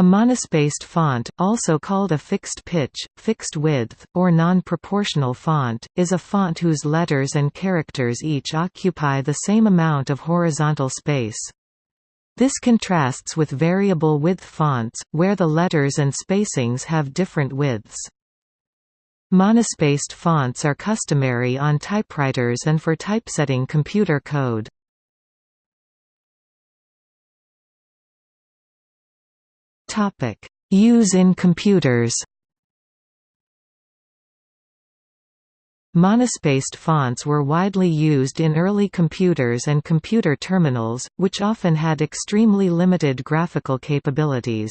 A monospaced font, also called a fixed pitch, fixed width, or non-proportional font, is a font whose letters and characters each occupy the same amount of horizontal space. This contrasts with variable width fonts, where the letters and spacings have different widths. Monospaced fonts are customary on typewriters and for typesetting computer code. Topic: Use in computers. Monospaced fonts were widely used in early computers and computer terminals, which often had extremely limited graphical capabilities.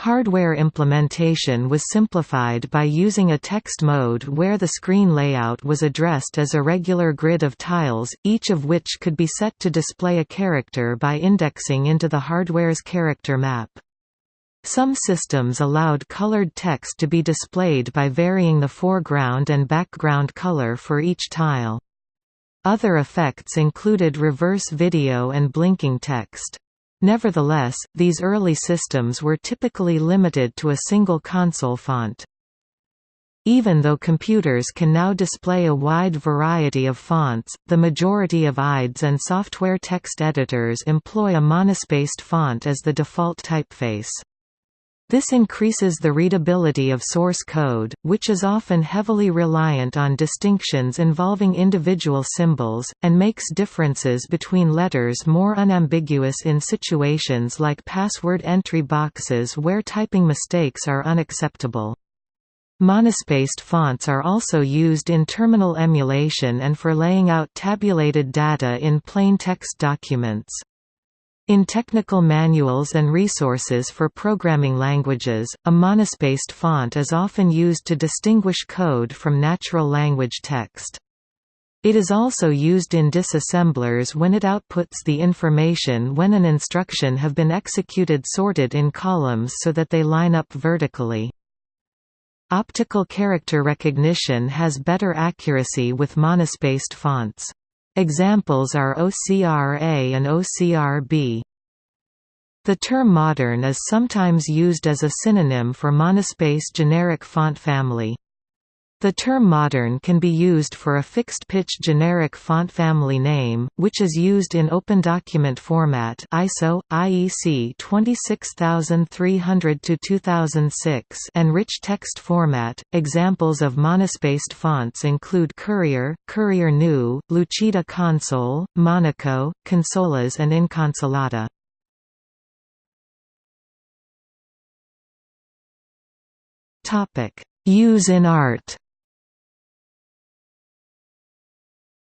Hardware implementation was simplified by using a text mode where the screen layout was addressed as a regular grid of tiles, each of which could be set to display a character by indexing into the hardware's character map. Some systems allowed colored text to be displayed by varying the foreground and background color for each tile. Other effects included reverse video and blinking text. Nevertheless, these early systems were typically limited to a single console font. Even though computers can now display a wide variety of fonts, the majority of IDEs and software text editors employ a monospaced font as the default typeface. This increases the readability of source code, which is often heavily reliant on distinctions involving individual symbols, and makes differences between letters more unambiguous in situations like password entry boxes where typing mistakes are unacceptable. Monospaced fonts are also used in terminal emulation and for laying out tabulated data in plain text documents. In technical manuals and resources for programming languages, a monospaced font is often used to distinguish code from natural language text. It is also used in disassemblers when it outputs the information when an instruction have been executed sorted in columns so that they line up vertically. Optical character recognition has better accuracy with monospaced fonts. Examples are OCR-A and OCR-B. The term modern is sometimes used as a synonym for monospace generic font family. The term modern can be used for a fixed-pitch generic font family name, which is used in Open Document Format ISO, IEC 26300-2006 and Rich Text Format. Examples of monospaced fonts include Courier, Courier New, Lucida Console, Monaco, Consolas and Inconsolata. Use in art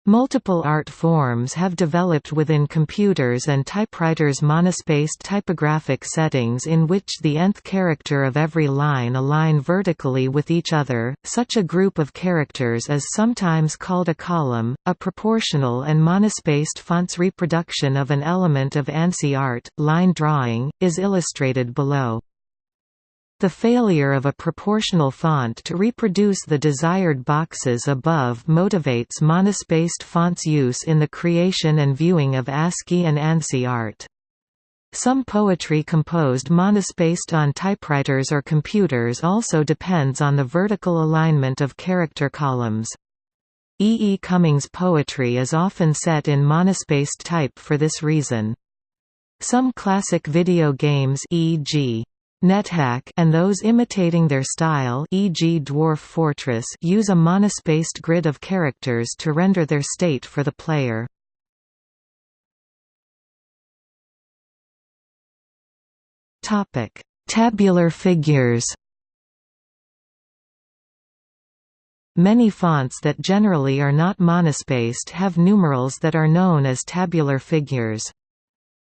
Multiple art forms have developed within computers and typewriters monospaced typographic settings in which the nth character of every line align vertically with each other. Such a group of characters is sometimes called a column. A proportional and monospaced font's reproduction of an element of ANSI art, line drawing, is illustrated below. The failure of a proportional font to reproduce the desired boxes above motivates monospaced fonts use in the creation and viewing of ASCII and ANSI art. Some poetry composed monospaced on typewriters or computers also depends on the vertical alignment of character columns. E. E. Cummings' poetry is often set in monospaced type for this reason. Some classic video games e.g. NetHack and those imitating their style e.g. Dwarf Fortress use a monospaced grid of characters to render their state for the player. Tabular figures Many fonts that generally are not monospaced have numerals that are known as tabular figures.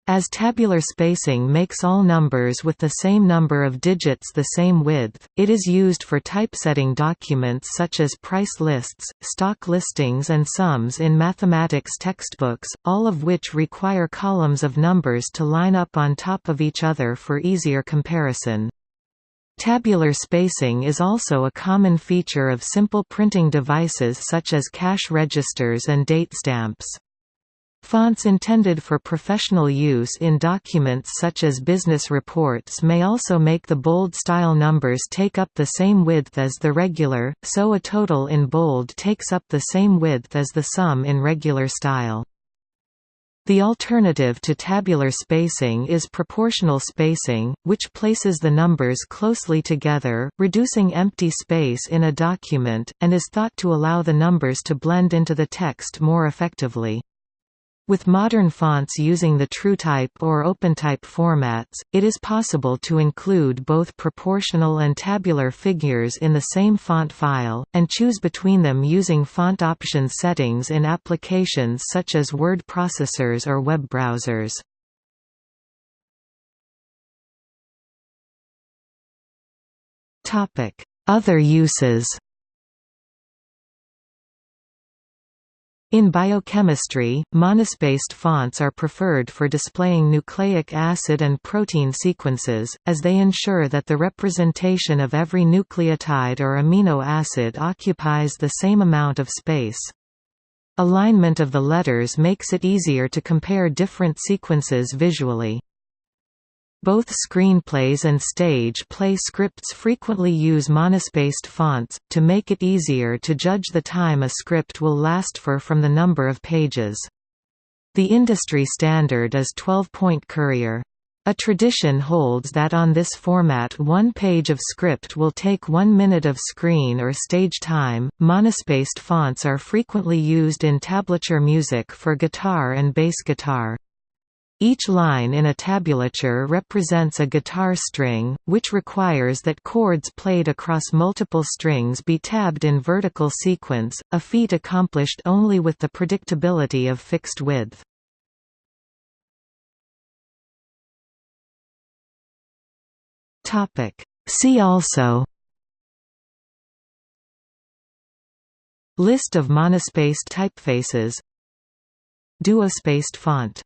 As tabular spacing makes all numbers with the same number of digits the same width, it is used for typesetting documents such as price lists, stock listings and sums in mathematics textbooks, all of which require columns of numbers to line up on top of each other for easier comparison. Tabular spacing is also a common feature of simple printing devices such as cash registers and date stamps. Fonts intended for professional use in documents such as business reports may also make the bold style numbers take up the same width as the regular, so a total in bold takes up the same width as the sum in regular style. The alternative to tabular spacing is proportional spacing, which places the numbers closely together, reducing empty space in a document, and is thought to allow the numbers to blend into the text more effectively. With modern fonts using the TrueType or OpenType formats, it is possible to include both proportional and tabular figures in the same font file, and choose between them using font options settings in applications such as word processors or web browsers. Other uses In biochemistry, monospaced fonts are preferred for displaying nucleic acid and protein sequences, as they ensure that the representation of every nucleotide or amino acid occupies the same amount of space. Alignment of the letters makes it easier to compare different sequences visually. Both screenplays and stage play scripts frequently use monospaced fonts, to make it easier to judge the time a script will last for from the number of pages. The industry standard is 12-point Courier. A tradition holds that on this format one page of script will take one minute of screen or stage time. Monospaced fonts are frequently used in tablature music for guitar and bass guitar. Each line in a tablature represents a guitar string, which requires that chords played across multiple strings be tabbed in vertical sequence, a feat accomplished only with the predictability of fixed width. See also List of monospaced typefaces Duospaced font